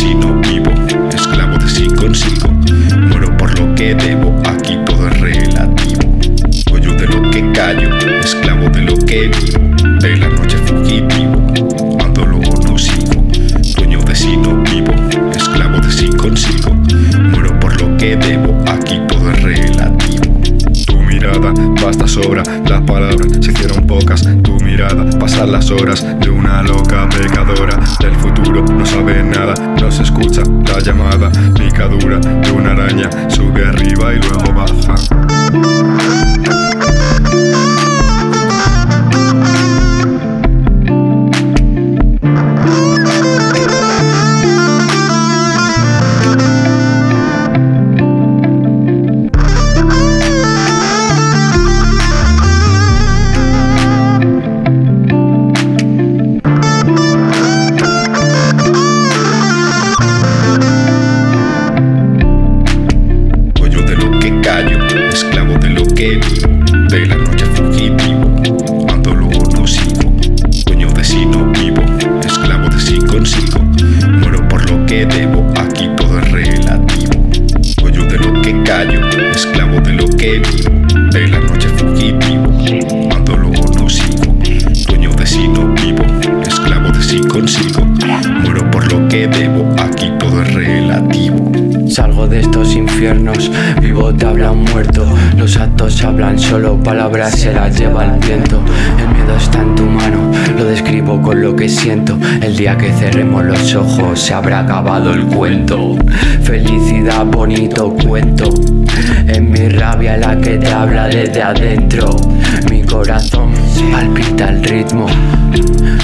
asesino vivo, esclavo de sí consigo. Muero por lo que debo, aquí todo es relativo. Pollo de lo que callo, esclavo de lo que vivo. De la noche fugitivo, cuando luego no sigo. Dueño de sí no vivo, esclavo de sí consigo. Muero por lo que debo, aquí todo es relativo. Tu mirada basta sobra, las palabras se hicieron pocas. Tu mirada pasan las horas de una loca pecadora. Del llamada, picadura de una araña, sube arriba y luego baja. Esclavo de lo que vivo, de la noche fugitivo, cuando luego no sigo, dueño de si no vivo, esclavo de si consigo, muero por lo que debo, aquí todo es relativo. Dueño de lo que callo, esclavo de lo que vivo, de la noche fugitivo, cuando luego no sigo, dueño de si no vivo, esclavo de si consigo, muero por lo que debo, aquí todo es relativo. Salgo de estos infiernos, vivo te hablan muerto. Los actos hablan solo, palabras se las lleva el viento. El miedo está en tu mano, lo describo con lo que siento. El día que cerremos los ojos se habrá acabado el cuento. Felicidad, bonito cuento. Es mi rabia la que te habla desde adentro. Mi corazón palpita el ritmo.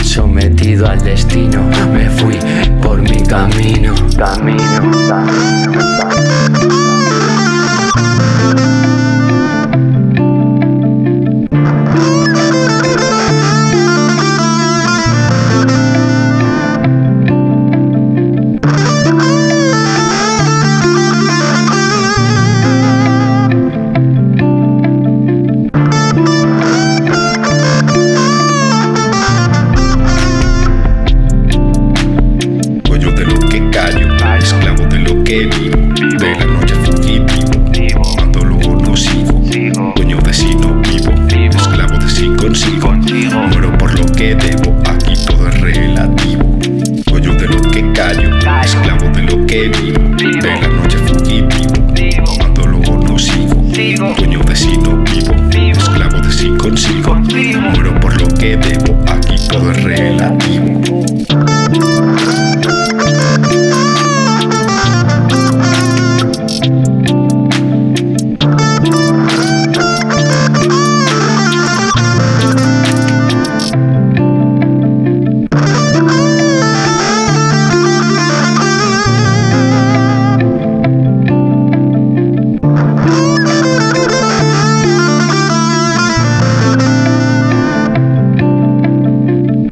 Sometido al destino, me fui por mi camino. Camino, camino. De la noche fugitivo, cuando luego no sigo, dueño de si no vivo, esclavo de si consigo, muero por lo que debo, aquí todo es relativo. Dueño de lo que callo, esclavo de lo que vivo, de la noche fugitivo, cuando luego no sigo, dueño de si no vivo, esclavo de si consigo, muero por lo que debo, aquí todo es relativo.